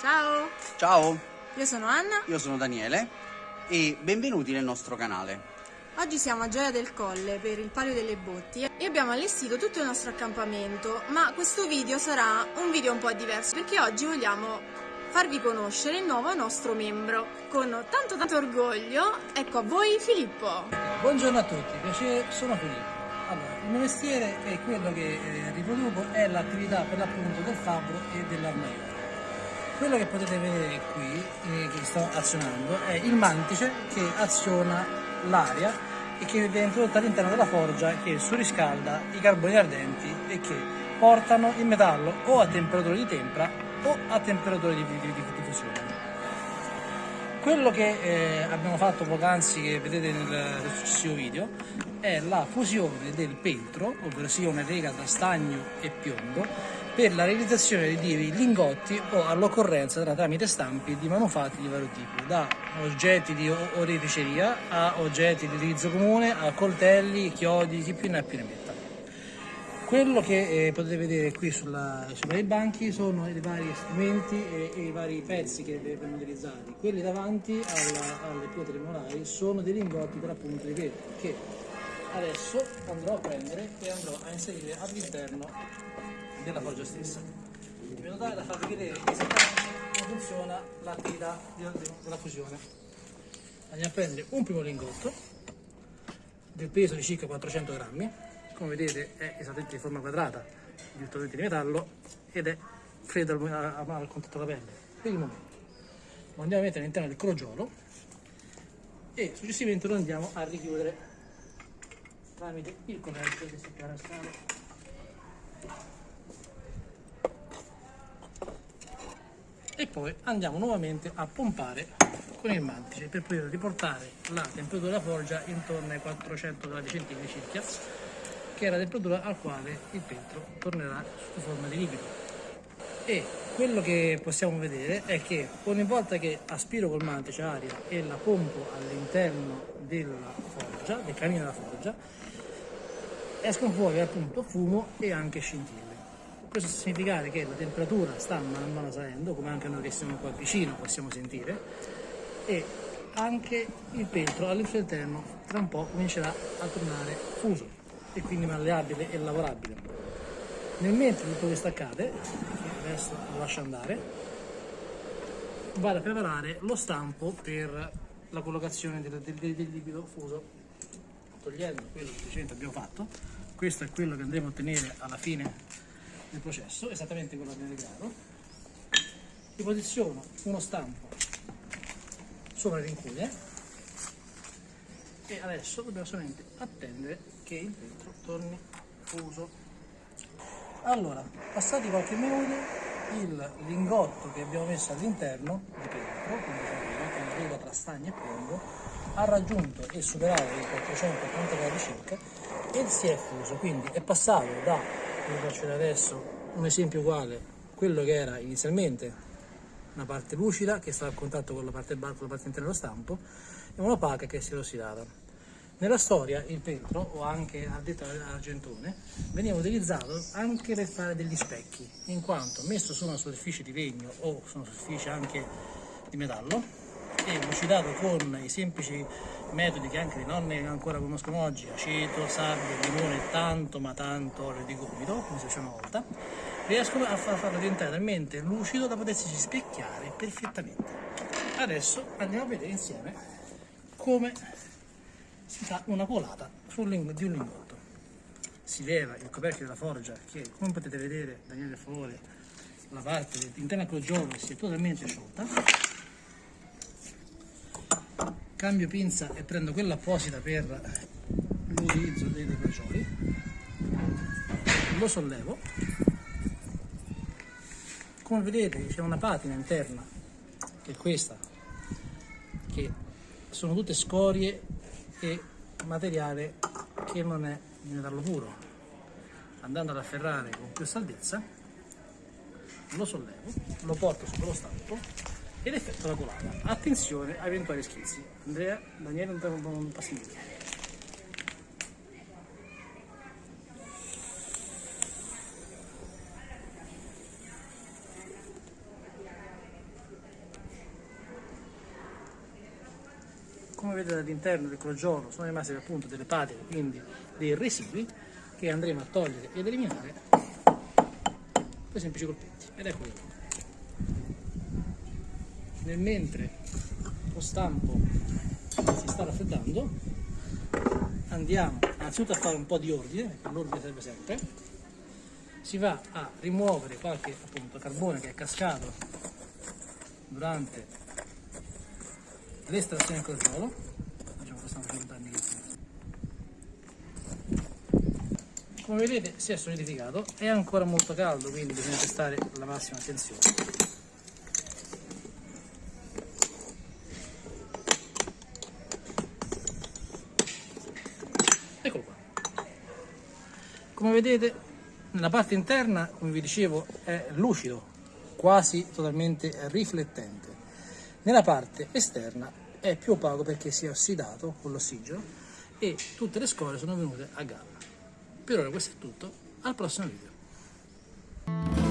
Ciao, Ciao, io sono Anna. io sono Daniele e benvenuti nel nostro canale. Oggi siamo a Gioia del Colle per il Palio delle Botti e abbiamo allestito tutto il nostro accampamento, ma questo video sarà un video un po' diverso perché oggi vogliamo farvi conoscere il nuovo nostro membro. Con tanto tanto orgoglio, ecco a voi Filippo. Buongiorno a tutti, piacere, sono Filippo. Allora, il mio mestiere è quello che eh, riproduco, è l'attività per l'appunto del fabbro e dell'armaiolo. Quello che potete vedere qui, eh, che sto azionando, è il mantice che aziona l'aria e che viene introdotta all'interno della forgia che surriscalda i carboni ardenti e che portano il metallo o a temperatura di tempera o a temperatura di, di, di, di fusione. Quello che eh, abbiamo fatto poc'anzi, che vedete nel, nel successivo video, è la fusione del peltro, ovvero sia una lega tra stagno e piombo, per la realizzazione di lingotti o all'occorrenza tra tramite stampi di manufatti di vario tipo, da oggetti di oreficeria a oggetti di utilizzo comune, a coltelli, chiodi, chi più ne ha più ne metta. Quello che eh, potete vedere qui sulla, sui vari banchi sono i vari strumenti e, e i vari pezzi che vengono utilizzati. Quelli davanti alla- alle pietre molari sono dei lingotti per appunto di vetro che adesso andrò a prendere e andrò a inserire all'interno della forgia stessa. In modo tale da farvi vedere esattamente come funziona l'attività della, fusione. Andiamo a prendere un primo lingotto del peso di circa 400 grammi come vedete è esattamente di forma quadrata virtualmente di metallo ed è freddo al, al- al contatto della pelle per il momento lo andiamo a mettere all'interno del crogiolo e successivamente lo andiamo a richiudere tramite il coperchio che si chiama poi andiamo nuovamente a pompare con il mantice per poter riportare la temperatura della forgia intorno ai 400 gradi centigradi circa che è la temperatura al quale il peltro tornerà sotto forma di liquido e quello che possiamo vedere è che ogni volta che aspiro col mantice aria e la pompo all'interno della forgia, del camino della forgia, escono fuori appunto fumo e anche scintille. Questo sta a significare che la temperatura sta man mano salendo, come anche noi che siamo qua vicino possiamo sentire, e anche il peltro all'interno tra un po' comincerà a tornare fuso e quindi malleabile e lavorabile. Nel mentre tutto questo accade, adesso lo lascio andare, vado a preparare lo stampo per la collocazione del, del- del- del liquido fuso togliendo quello che abbiamo fatto questo è quello che andremo a ottenere alla fine del processo esattamente quello che avete creato vi posiziono uno stampo sopra le rincugne e adesso dobbiamo solamente attendere che il vetro torni fuso. Allora passati qualche minuto il lingotto che abbiamo messo all'interno di peltro quindi che è una lega tra stagno e piombo ha raggiunto e superato i 480 gradi circa e si è fuso. Quindi è passato da vi faccio adesso un esempio uguale quello che era inizialmente una parte lucida che stava a contatto con la parte, con la parte interna dello stampo e un'opaca che si è ossidata. Nella storia il peltro, o anche addetto all'argentone, veniva utilizzato anche per fare degli specchi, in quanto messo su una superficie di legno o su una superficie anche di metallo e lucidato con i semplici metodi che anche le nonne ancora conoscono oggi, aceto, sabbia, limone e tanto ma tanto olio di gomito, come si faceva una volta, riescono a far- farlo diventare talmente lucido da potersi specchiare perfettamente. Adesso andiamo a vedere insieme come si fa una colata di un lingotto. Si leva il coperchio della forgia che, come potete vedere, Daniele per favore, la parte interna del crogiolo si è totalmente sciolta. Cambio pinza e prendo quella apposita per l'utilizzo dei crogioli. Lo sollevo. Come vedete c'è una patina interna, che è questa, che sono tutte scorie e materiale che non è di metallo puro. Andando ad afferrare con più salvezza lo sollevo, lo porto sopra lo stampo ed effetto la colata. Attenzione a eventuali schizzi. Andrea, Daniele, non, non, passi indietro. come vedete all'interno del crogiolo sono rimasti appunto delle patine, quindi dei residui che andremo a togliere ed eliminare con semplici colpetti ed eccoli qua nel mentre lo stampo si sta raffreddando andiamo innanzitutto a fare un po' di ordine perché l'ordine serve sempre. Si va a rimuovere qualche appunto carbone che è cascato durante l'estrazione del crogiolo facciamo questo facendo come vedete si è solidificato. È ancora molto caldo quindi bisogna prestare la massima attenzione come vedete nella parte interna come vi dicevo è lucido quasi totalmente riflettente nella parte esterna è più opaco perché si è ossidato con l'ossigeno e tutte le scorie sono venute a galla. Per ora questo è tutto, al prossimo video.